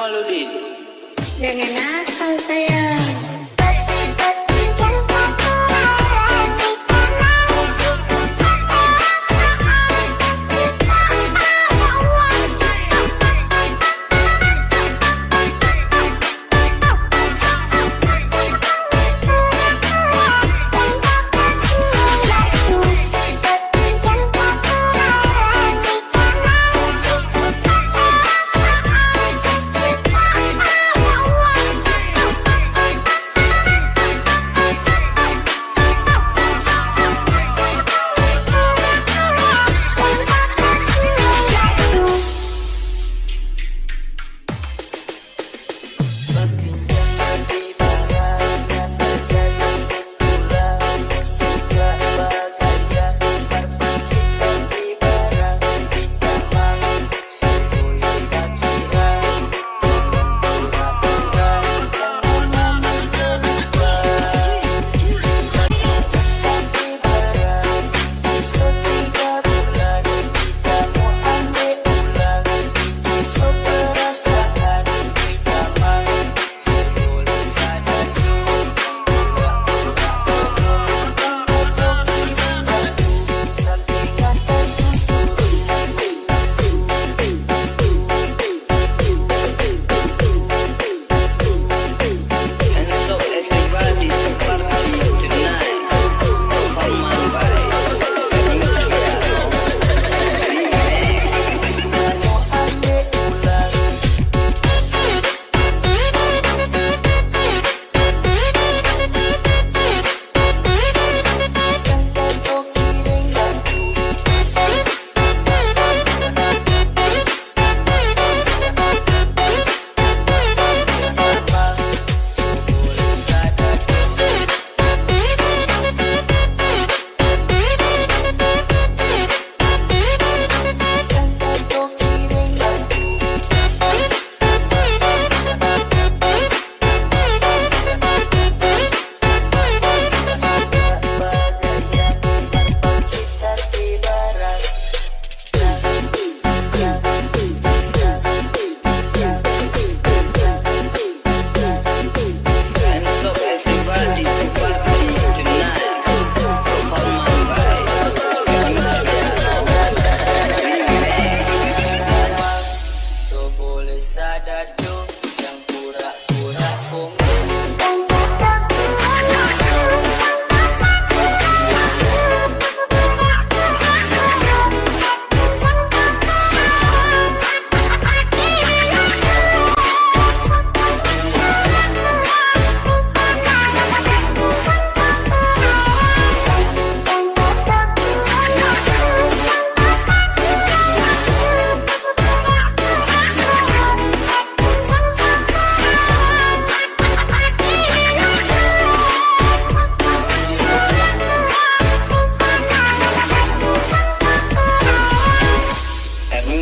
Jamaludin. Jangan nakal sayang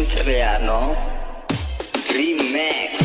italiano. Remix.